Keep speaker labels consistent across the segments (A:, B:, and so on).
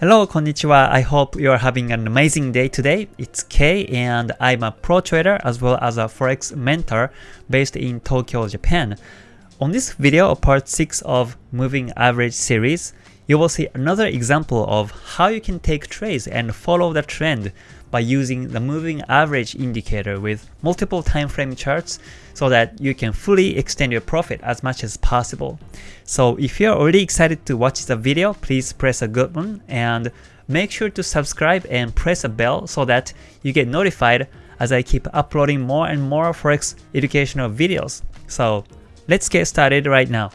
A: Hello, konnichiwa. I hope you are having an amazing day today. It's Kei and I'm a pro trader as well as a forex mentor based in Tokyo, Japan. On this video, part 6 of Moving Average series, you will see another example of how you can take trades and follow the trend by using the moving average indicator with multiple time frame charts so that you can fully extend your profit as much as possible. So if you're already excited to watch the video, please press a good one and make sure to subscribe and press a bell so that you get notified as I keep uploading more and more Forex educational videos. So let's get started right now.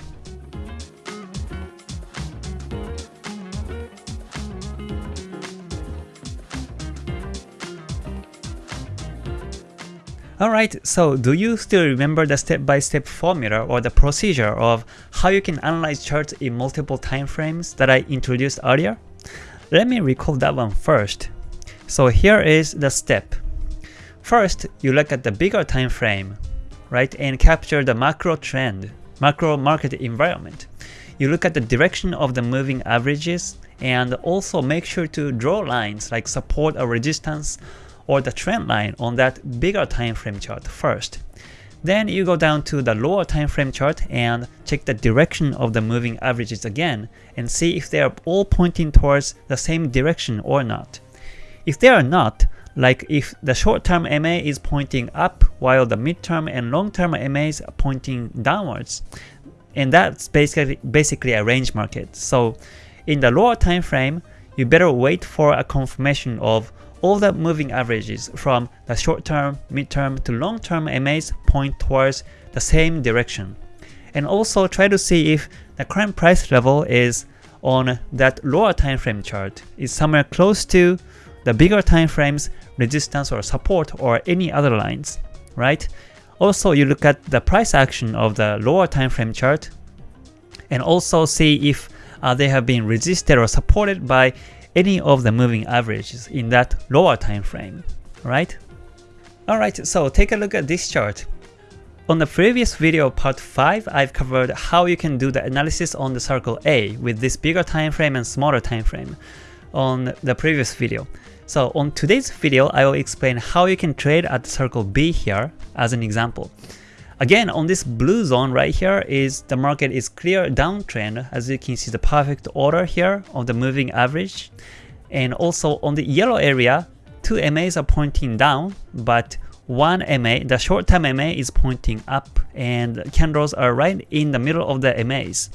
A: Alright, so do you still remember the step-by-step -step formula or the procedure of how you can analyze charts in multiple time frames that I introduced earlier? Let me recall that one first. So here is the step. First, you look at the bigger time frame, right, and capture the macro trend, macro market environment. You look at the direction of the moving averages and also make sure to draw lines like support or resistance or the trend line on that bigger time frame chart first. Then you go down to the lower time frame chart and check the direction of the moving averages again and see if they are all pointing towards the same direction or not. If they are not, like if the short-term MA is pointing up while the mid-term and long-term MAs are pointing downwards, and that's basically basically a range market. So in the lower time frame, you better wait for a confirmation of all the moving averages from the short-term, mid-term to long-term MAs point towards the same direction. And also try to see if the current price level is on that lower time frame chart is somewhere close to the bigger time frames resistance or support or any other lines, right? Also, you look at the price action of the lower time frame chart and also see if uh, they have been resisted or supported by any of the moving averages in that lower time frame, right? Alright, so take a look at this chart. On the previous video part 5, I've covered how you can do the analysis on the circle A with this bigger time frame and smaller time frame on the previous video. So on today's video, I will explain how you can trade at the circle B here as an example. Again, on this blue zone right here is the market is clear downtrend as you can see the perfect order here of the moving average. And also on the yellow area, two MAs are pointing down, but one MA, the short-term MA is pointing up and candles are right in the middle of the MAs.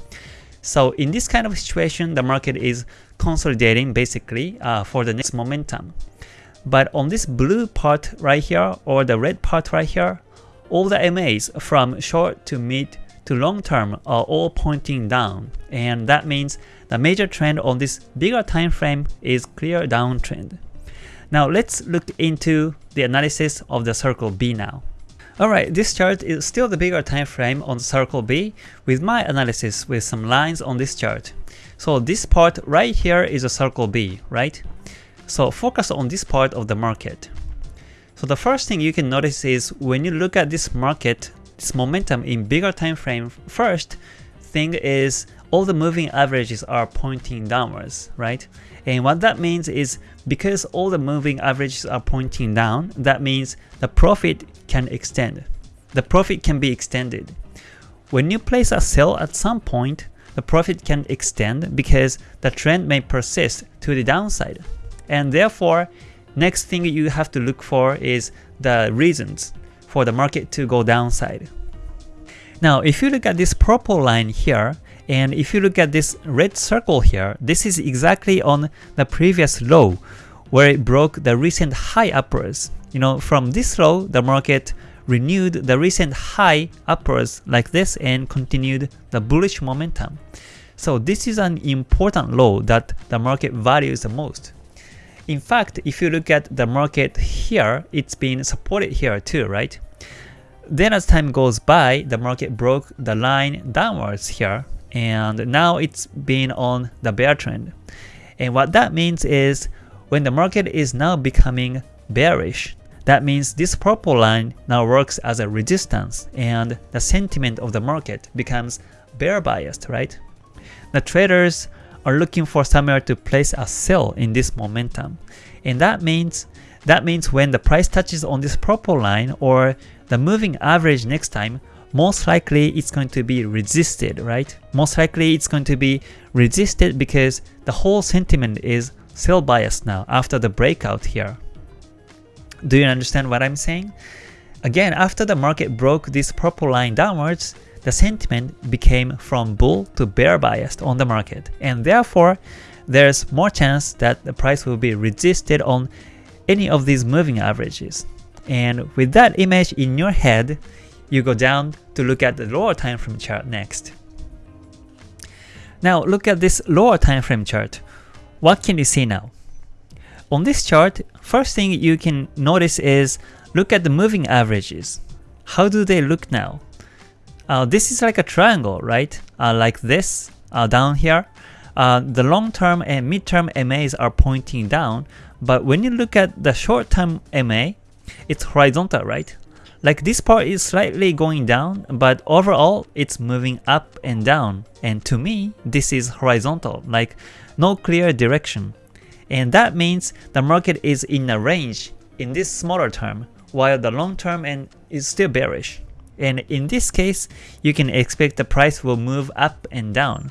A: So in this kind of situation, the market is consolidating basically uh, for the next momentum. But on this blue part right here or the red part right here, all the MAs from short to mid to long term are all pointing down and that means the major trend on this bigger time frame is clear downtrend. Now let's look into the analysis of the circle B now. Alright, this chart is still the bigger time frame on circle B with my analysis with some lines on this chart. So this part right here is a circle B, right? So focus on this part of the market. So the first thing you can notice is when you look at this market, this momentum in bigger time frame, first thing is all the moving averages are pointing downwards, right? And what that means is because all the moving averages are pointing down, that means the profit can extend. The profit can be extended. When you place a sell at some point, the profit can extend because the trend may persist to the downside. And therefore, Next thing you have to look for is the reasons for the market to go downside. Now, if you look at this purple line here, and if you look at this red circle here, this is exactly on the previous low where it broke the recent high upwards. You know, from this low, the market renewed the recent high upwards like this and continued the bullish momentum. So this is an important low that the market values the most. In fact, if you look at the market here, it's been supported here too, right? Then as time goes by, the market broke the line downwards here, and now it's been on the bear trend. And what that means is when the market is now becoming bearish, that means this purple line now works as a resistance and the sentiment of the market becomes bear biased, right? The traders are looking for somewhere to place a sell in this momentum. And that means that means when the price touches on this purple line or the moving average next time, most likely it's going to be resisted, right? Most likely it's going to be resisted because the whole sentiment is sell bias now after the breakout here. Do you understand what I'm saying? Again, after the market broke this purple line downwards, the sentiment became from bull to bear biased on the market and therefore there's more chance that the price will be resisted on any of these moving averages. And with that image in your head, you go down to look at the lower time frame chart next. Now look at this lower time frame chart. What can you see now? On this chart, first thing you can notice is look at the moving averages. How do they look now? Uh, this is like a triangle, right? Uh, like this, uh, down here. Uh, the long-term and mid-term MAs are pointing down, but when you look at the short-term MA, it's horizontal, right? Like this part is slightly going down, but overall it's moving up and down. And to me, this is horizontal, like no clear direction. And that means the market is in a range in this smaller term, while the long term and is still bearish. And in this case, you can expect the price will move up and down.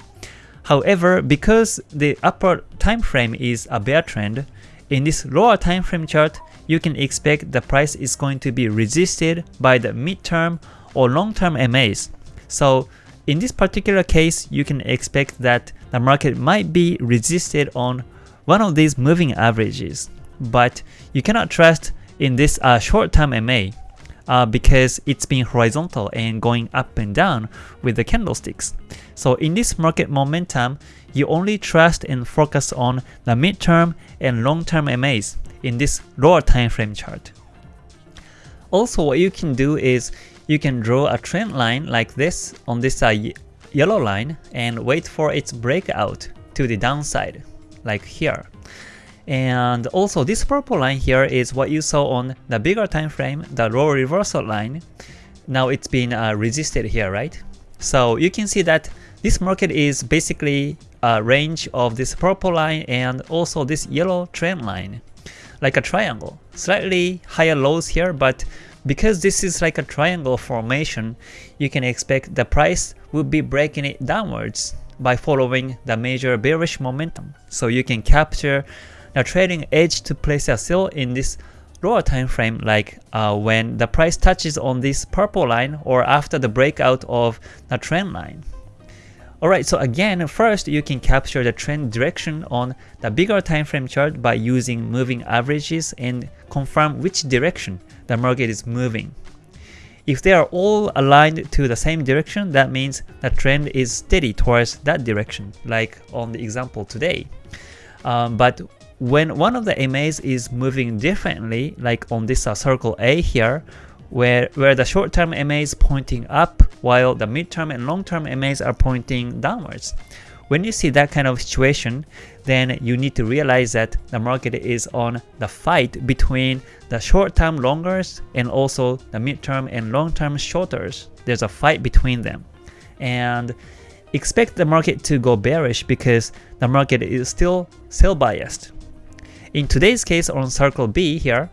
A: However, because the upper time frame is a bear trend, in this lower time frame chart, you can expect the price is going to be resisted by the midterm or long-term MAs. So in this particular case, you can expect that the market might be resisted on one of these moving averages. But you cannot trust in this uh, short-term MA uh, because it's been horizontal and going up and down with the candlesticks. So in this market momentum, you only trust and focus on the midterm and long-term MAs in this lower time frame chart. Also what you can do is you can draw a trend line like this on this uh, yellow line and wait for its breakout to the downside like here. And also this purple line here is what you saw on the bigger time frame, the role reversal line. Now it's been uh, resisted here, right? So you can see that this market is basically a range of this purple line and also this yellow trend line like a triangle. Slightly higher lows here, but because this is like a triangle formation, you can expect the price will be breaking it downwards by following the major bearish momentum. So you can capture the trading edge to place a sell in this lower time frame like uh, when the price touches on this purple line or after the breakout of the trend line. Alright, so again, first you can capture the trend direction on the bigger time frame chart by using moving averages and confirm which direction the market is moving. If they are all aligned to the same direction, that means the trend is steady towards that direction, like on the example today. Um, but when one of the MAs is moving differently, like on this uh, circle A here, where, where the short-term MA is pointing up while the midterm and long-term MAs are pointing downwards. When you see that kind of situation, then you need to realize that the market is on the fight between the short-term longers and also the midterm and long-term shorters. There's a fight between them. And expect the market to go bearish because the market is still sell biased. In today's case on circle B here,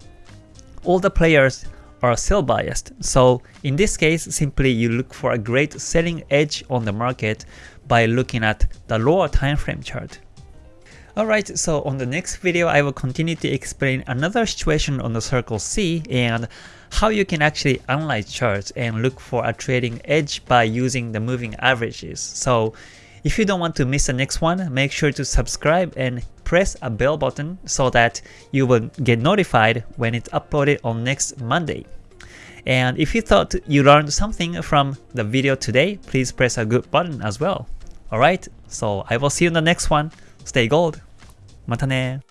A: all the players are sell biased. So in this case, simply you look for a great selling edge on the market by looking at the lower time frame chart. Alright, so on the next video I will continue to explain another situation on the circle C and how you can actually analyze charts and look for a trading edge by using the moving averages. So if you don't want to miss the next one, make sure to subscribe and press a bell button so that you will get notified when it's uploaded on next Monday. And if you thought you learned something from the video today, please press a good button as well. Alright, so I will see you in the next one. Stay gold. またね